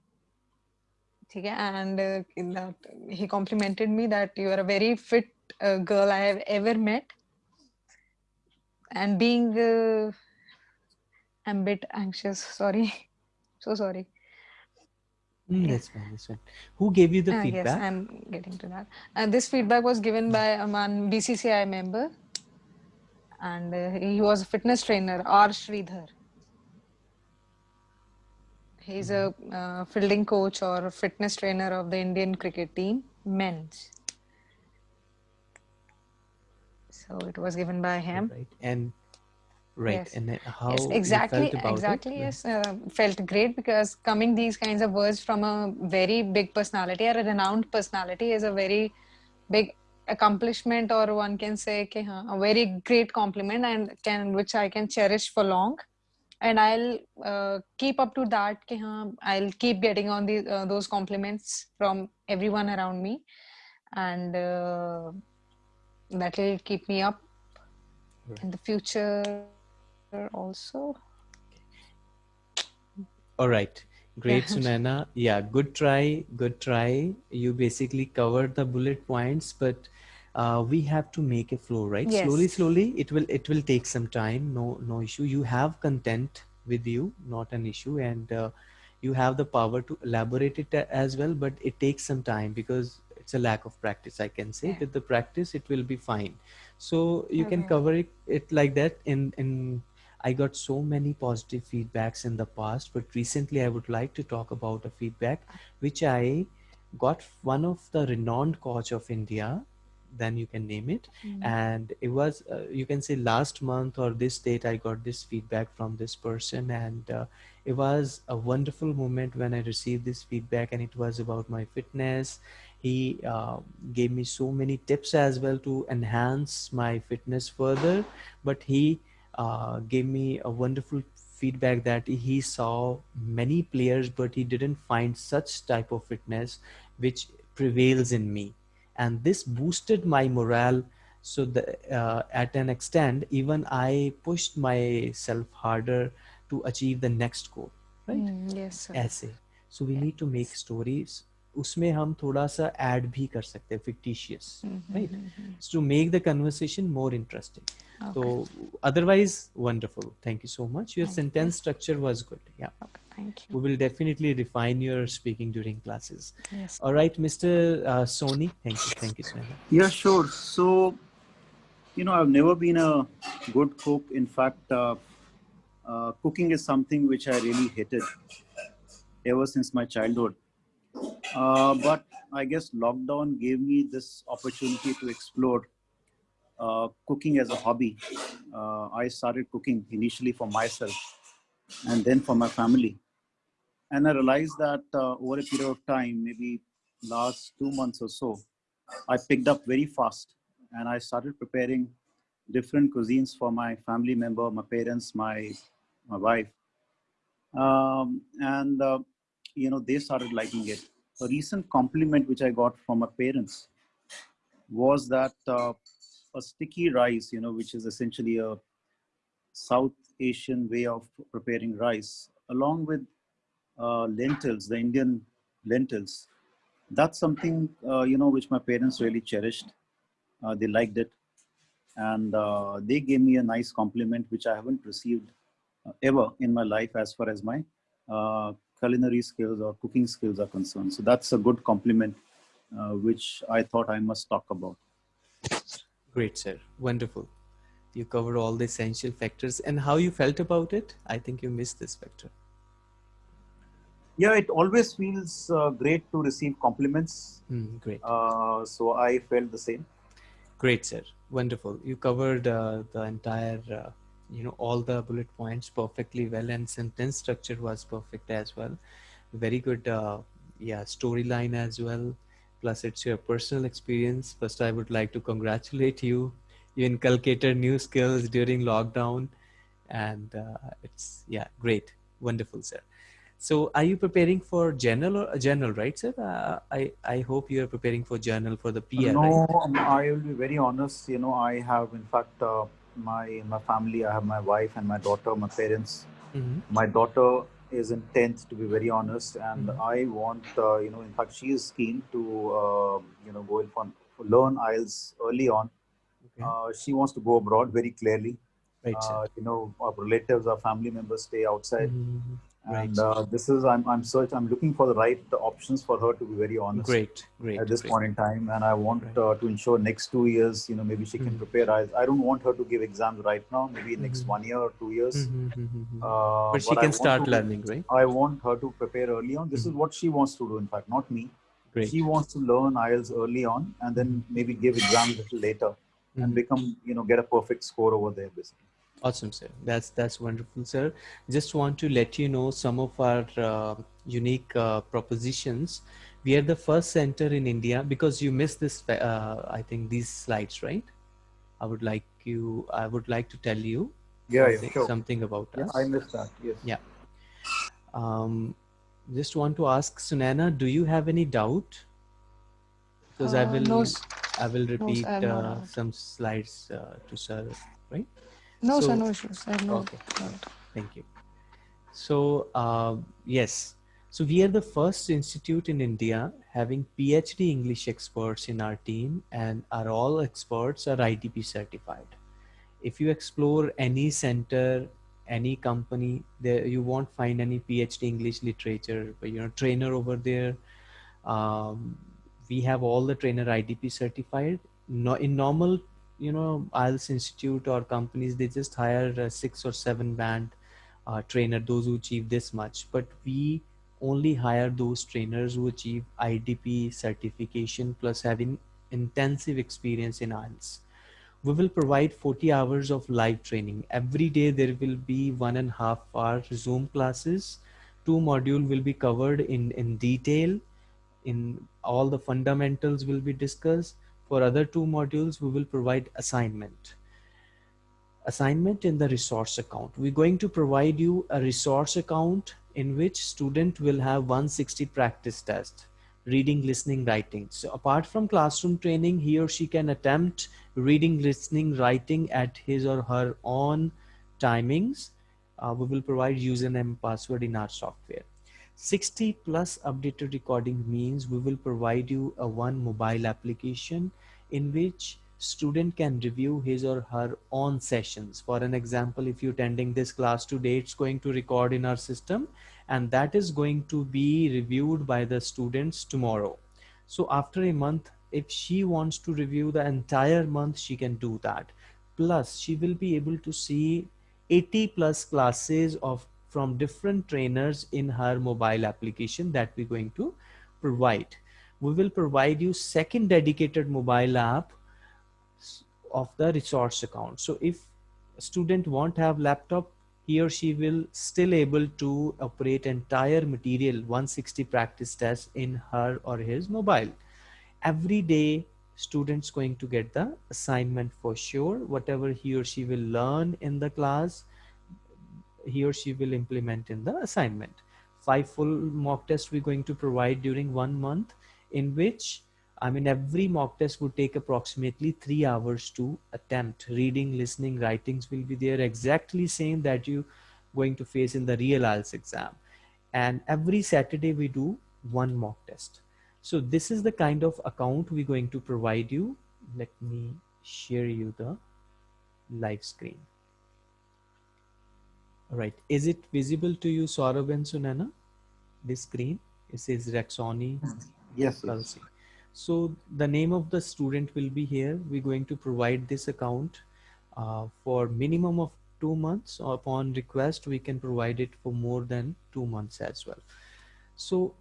Okay, and uh, that he complimented me that you are a very fit uh, girl I have ever met. And being, uh, I'm a bit anxious. Sorry, so sorry. Mm, that's fine. That's fine. Who gave you the Uh, yes, feedback? I'm getting to that. And this feedback was given by a man BCCI member, and uh, he was a fitness trainer, R. Sridhar. He's a uh, fielding coach or fitness trainer of the Indian cricket team, men's. So it was given by him. Right. And right. Yes. and how yes, exactly exactly it? yes. Uh, felt great because coming these kinds of words from a very big personality or a renowned personality is a very big accomplishment or one can say okay, huh, a very great compliment and can which i can cherish for long. And i'll uh, keep up to that okay, huh, i'll keep getting on uh, those compliments from everyone around me. And uh, that will keep me up in the future also. All right. Great, Sunaina. Yeah, good try. Good try. You basically covered the bullet points, but uh, we have to make a flow, right? Slowly, Yes. slowly. slowly, It will. It will take some time. No, no issue. You have content with you, not an issue, and uh, you have the power to elaborate it as well. But it takes some time because it's a lack of practice. I can say with the practice, it will be fine. So you can cover it, it like that in in I got so many positive feedbacks in the past, but recently I would like to talk about a feedback which I got one of the renowned coach of India, then you can name it, and it was uh, you can say last month or this date I got this feedback from this person, and uh, it was a wonderful moment when I received this feedback, and it was about my fitness. He uh, gave me so many tips as well to enhance my fitness further, but he uh, gave me a wonderful feedback that he saw many players but he didn't find such type of fitness which prevails in me and this boosted my morale so the, uh, at an extent even i pushed myself harder to achieve the next goal right Mm, yes, sir. ऐसे so we need to make stories उसमें हम थोड़ा सा add भी कर सकते हैं fictitious right so to make the conversation more interesting so otherwise wonderful thank you so much your Thank you. sentence structure was good yeah Okay, thank you. we will definitely refine your speaking during classes Yes. all right mr uh, sony thank you thank you Sneha. Yeah, sure. So, you know, I've never been a good cook. In fact, uh, uh, cooking is something which I really hated ever since my childhood. Uh, but I guess lockdown gave me this opportunity to explore uh, cooking as a hobby. Uh, I started cooking initially for myself and then for my family. And I realized that uh, over a period of time, maybe last two months or so, I picked up very fast and I started preparing different cuisines for my family member, my parents, my my wife, um, and uh, you know they started liking it. A recent compliment which I got from my parents was that uh, a sticky rice, you know, which is essentially a South Asian way of preparing rice, along with uh, lentils, the Indian lentils. That's something uh, you know which my parents really cherished. Uh, they liked it, and uh, they gave me a nice compliment which I haven't received uh, ever in my life as far as my uh, culinary skills or cooking skills are concerned. So that's a good compliment which I thought I must talk about. Great sir wonderful you covered all the essential factors and how you felt about it i think you missed this factor Yeah, it always feels uh, great to receive compliments. Hmm, great Uh, so I felt the same. Great, sir. Wonderful. You covered uh, the entire, uh, you know, all the bullet points perfectly well, and sentence structure was perfect as well. Very good, uh, yeah, storyline as well. Plus, it's your personal experience. First, I would like to congratulate you. You inculcated new skills during lockdown, and uh, it's yeah, great. Wonderful, sir. So are you preparing for journal or a journal, right, sir? Uh, I, I hope you are preparing for journal for the PR, no, right? um, I will be very honest. You know, I have, in fact, uh, my my family. I have my wife and my daughter, my parents. Mhm. My daughter is in tenth, to be very honest, and Mhm. I want, uh, you know, in fact, she is keen to, uh, you know, go in for, for learn IELTS early on. Okay. Uh, she wants to go abroad very clearly. Right. Uh, you know, our relatives, our family members stay outside. Mhm. Right. and uh, this is I'm I'm search I'm looking for the right options for her to be very honest Great, great. at this great. point in time, and I want Right. uh, to ensure next two years, you know, maybe she can Mhm. prepare. I I don't want her to give exams right now. Maybe next Mhm. one year or two years. Mhm, mhm. Uh, but she I can start to- learning, right? I want her to prepare early on. This is what she wants to do. In fact, not me. Great. She wants to learn IELTS early on, and then maybe give exams a little later, and become you know get a perfect score over there, basically. Awesome, sir. That's that's wonderful, sir. Just want to let you know some of our uh, unique uh, propositions. We are the first center in India because you missed this. Uh, I think these slides, right? I would like you. I would like to tell you Yeah, yeah, something, sure. something about Yeah, us. I missed that. Yes. Yeah. Um, just want to ask Sunana, do you have any doubt? Because I Uh, will. no, s- I will repeat no uh, some slides uh, to sir, right? No, So- sir, no issues. I have no Okay. doubt. Thank you. So, uh, yes, so we are the first institute in India having PhD English experts in our team, and are all experts are IDP certified. If you explore any center, any company, there you won't find any PhD English literature, but you know, trainer over there. Um, we have all the trainer IDP certified. No, in normal, you know, IELTS institute or companies, they just hire a six or seven band uh, trainer, those who achieve this much. But we only hire those trainers who achieve IDP certification plus having intensive experience in IELTS. We will provide 40 hours of live training. Every day there will be one and a half hour Zoom classes. Two module will be covered in, in detail. In all the fundamentals will be discussed. For other two modules, we will provide assignment assignment in the resource account. We're going to provide you a resource account in which student will have 160 practice test, reading, listening, writing. So apart from classroom training, he or she can attempt reading, listening, writing at his or her own timings. Uh, we will provide username and password in our software. 60 plus updated recording means we will provide you a one mobile application in which student can review his or her own sessions. For an example if you're attending this class today it's going to record in our system and that is going to be reviewed by the students tomorrow. So after a month if she wants to review the entire month she can do that. Plus she will be able to see 80 plus classes of from different trainers in her mobile application that we're going to provide. We will provide you second dedicated mobile app of the resource account. So if a student won't have laptop he or she will still able to operate entire material 160 practice tests in her or his mobile. Every day students going to get the assignment for sure. Whatever he or she will learn in the class he or she will implement in the assignment five full mock tests we're going to provide during one month in which I mean, every mock test would take approximately three hours to attempt. Reading, listening, writings will be there exactly same that you going to face in the real IELTS exam. And every Saturday we do one mock test. So this is the kind of account we're going to provide you. Let me share you the live screen. All right. Is it visible to you, Saurabh and Sunana? This screen, it says Rexoni Yes. yes. So the name of the student will be here. We're going to provide this account uh, for minimum of two months. Upon request, we can provide it for more than two months as well. So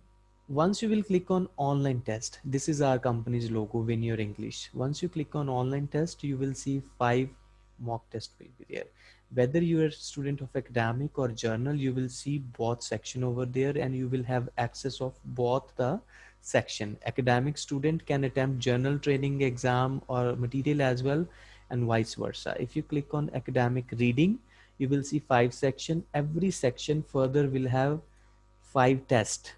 once you will click on online test, this is our company's logo, Win Your English. Once you click on online test, you will see five mock test will be there. Whether you are a student of academic or general, you will see both section over there and you will have access of both the section. Academic student can attempt general training exam or material as well and vice versa. If you click on academic reading, you will see five section. Every section further will have five test,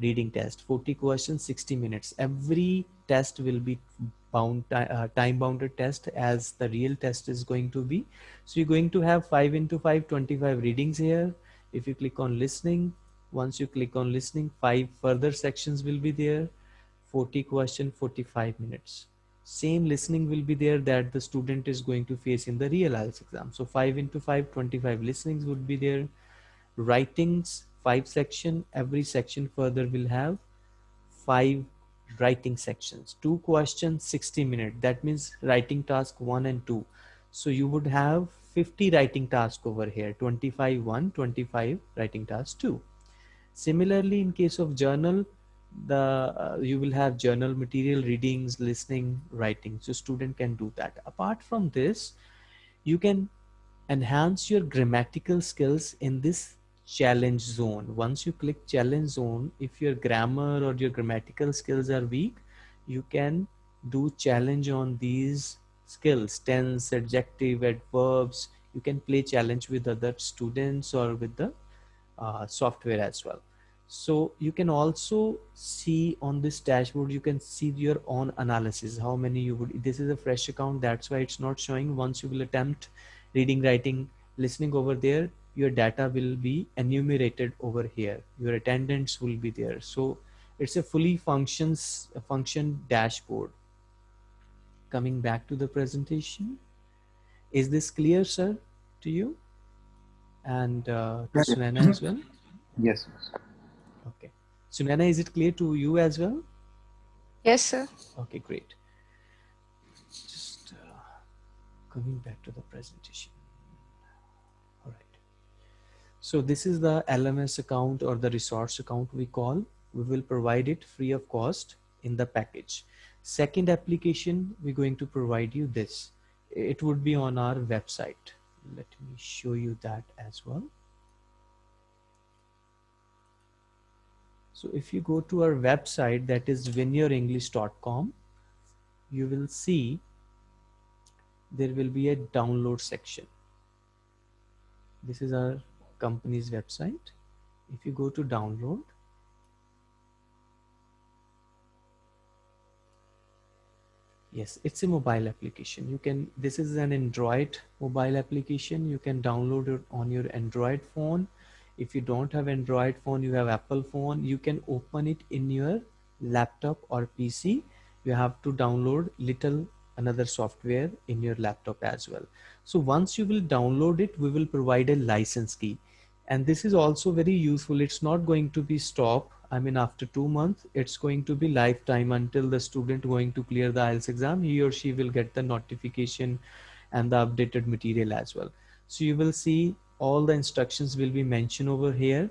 reading test, 40 questions, 60 minutes. Every test will be bound uh, time bounded test as the real test is going to be. So you're going to have 5 into 5, 25 readings here. If you click on listening, once you click on listening, five further sections will be there. 40 question, 45 minutes. Same listening will be there that the student is going to face in the real IELTS exam. So 5 into 5, 25 listenings would be there. Writings, five section, every section further will have five writing sections. Two questions 60 minutes that means writing task one and two. So you would have 50 writing task over here. 25 1 25 writing task 2 similarly in case of general the uh, you will have general material readings listening writing. So student can do that. Apart from this you can enhance your grammatical skills in this challenge zone. Once you click challenge zone if your grammar or your grammatical skills are weak you can do challenge on these skills. Tense adjective adverbs. You can play challenge with other students or with the uh, software as well. So you can also see on this dashboard you can see your own analysis. How many you would this is a fresh account. That's why it's not showing. Once you will attempt reading writing listening over there your data will be enumerated over here. Your attendance will be there. So it's a fully functions a function dashboard. Coming back to the presentation is this clear sir to you? And uh, to Sunana as well? Yes. okay. Sunana is it clear to you as well? Yes, sir. okay great. Just uh, coming back to the presentation. all right so this is the lms account or the resource account we call. We will provide it free of cost in the package. Second application we're going to provide you this. It would be on our website. Let me show you that as well. So if you go to our website that is winyourenglish.com you will see there will be a download section. This is our company's website. If you go to download yes it's a mobile application. You can this is an android mobile application. You can download it on your android phone. If you don't have android phone you have apple phone. You can open it in your laptop or pc you have to download little another software in your laptop as well. So once you will download it we will provide a license key and this is also very useful. It's not going to be stop. I mean after two months it's going to be lifetime until the student going to clear the ielts exam he or she will get the notification and the updated material as well. So you will see all the instructions will be mentioned over here.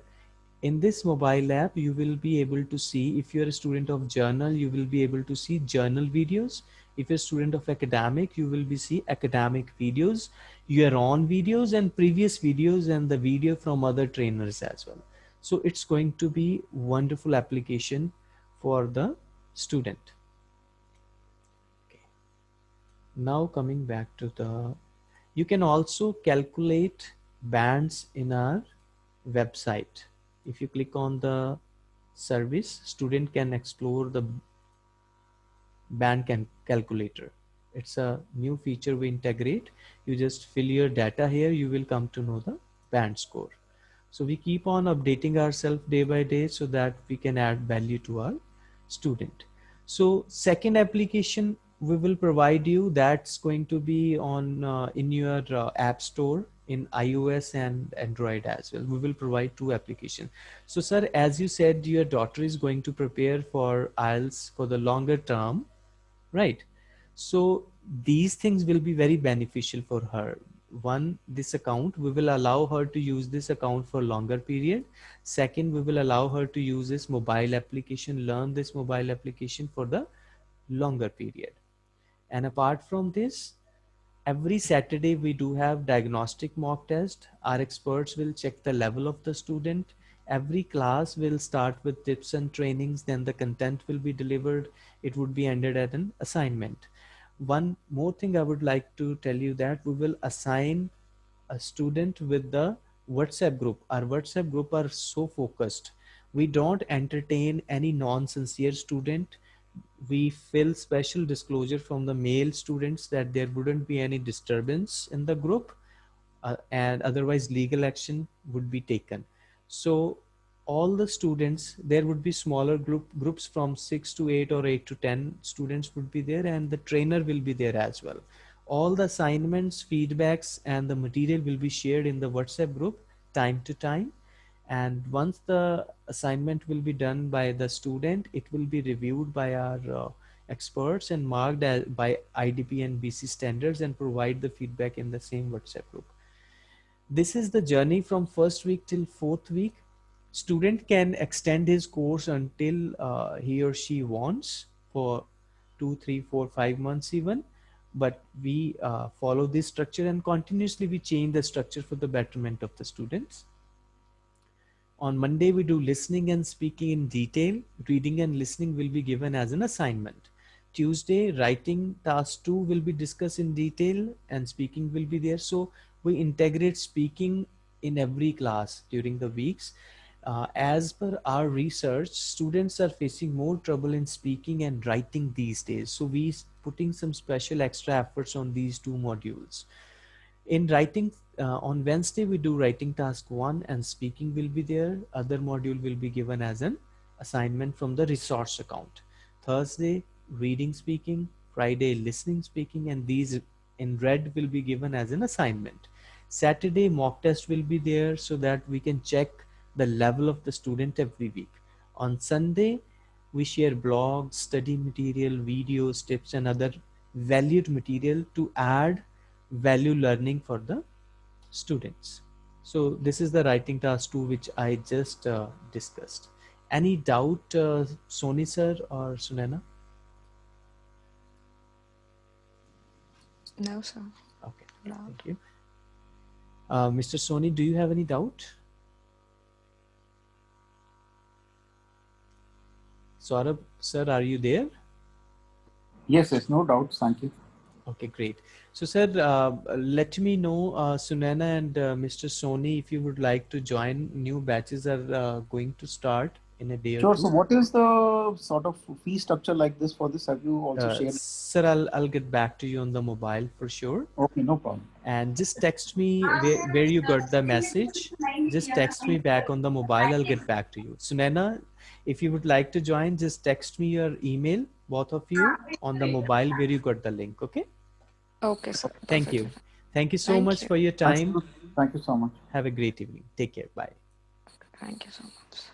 In this mobile app you will be able to see if you're a student of general you will be able to see general videos if you're a student of academic you will be see academic videos. Your own videos and previous videos and the video from other trainers as well. So it's going to be wonderful application for the student. Okay. Now coming back to the you can also calculate bands in our website. If you click on the service student can explore the band can calculator. It's a new feature we integrate. You just fill your data here. You will come to know the band score. So we keep on updating ourselves day by day so that we can add value to our student. So second application we will provide you that's going to be on uh, in your uh, app store in iOS and Android as well. We will provide two applications. So sir, as you said, your daughter is going to prepare for IELTS for the longer term, right? So these things will be very beneficial for her. One, this account, we will allow her to use this account for longer period. Second, we will allow her to use this mobile application, learn this mobile application for the longer period. And apart from this, every Saturday we do have diagnostic mock test. Our experts will check the level of the student. Every class will start with tips and trainings, then the content will be delivered. It would be ended at an assignment. One more thing I would like to tell you that we will assign a student with the WhatsApp group. Our WhatsApp group are so focused. We don't entertain any non-sincere student. We fill special disclosure from the male students that there wouldn't be any disturbance in the group uh, and otherwise legal action would be taken. So all the students, there would be smaller group groups from six to eight or eight to 10 students would be there and the trainer will be there as well. All the assignments, feedbacks and the material will be shared in the WhatsApp group time to time. And once the assignment will be done by the student, it will be reviewed by our uh, experts and marked by IDP and BC standards and provide the feedback in the same WhatsApp group. This is the journey from first week till fourth week student can extend his course until uh, he or she wants for two, three, four, five months even. But we uh, follow this structure and continuously we change the structure for the betterment of the students. On Monday, we do listening and speaking in detail. Reading and listening will be given as an assignment. Tuesday, writing task two will be discussed in detail and speaking will be there. So we integrate speaking in every class during the weeks uh, as per our research, students are facing more trouble in speaking and writing these days. So we putting some special extra efforts on these two modules. In writing, uh, on Wednesday, we do writing task one and speaking will be there. Other module will be given as an assignment from the resource account. Thursday, reading speaking, Friday, listening speaking, and these in red will be given as an assignment. Saturday, mock test will be there so that we can check the level of the student every week. On Sunday, we share blogs, study material, videos, tips, and other valued material to add value learning for the students. So this is the writing task two, which I just uh, discussed. Any doubt, uh, Sony sir or Sunana? No, sir. Okay, No. thank you. Uh, Mr. Sony, do you have any doubt? Saurabh, sir, are you there? Yes, yes, no doubts. Thank you. Okay, great. So, sir, uh, let me know, uh, Sunana and uh, Mr. Sony, if you would like to join. New batches are uh, going to start in a day Sure. or two. So, what is the sort of fee structure like this for this? Have you also Uh, shared? sir, I'll, I'll get back to you on the mobile for sure. Okay, no problem. And just text me where, where you got the message. Just text me back on the mobile. I'll get back to you. Sunana, if you would like to join, just text me your email, both of you, on the mobile where you got the link. Okay. Okay, sir. Thank you. Thank you so Thank much you. for your time. Thank you so much. Have a great evening. Take care. Bye. Thank you so much.